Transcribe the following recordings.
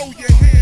show your hand.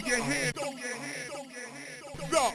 Throw your hand, throw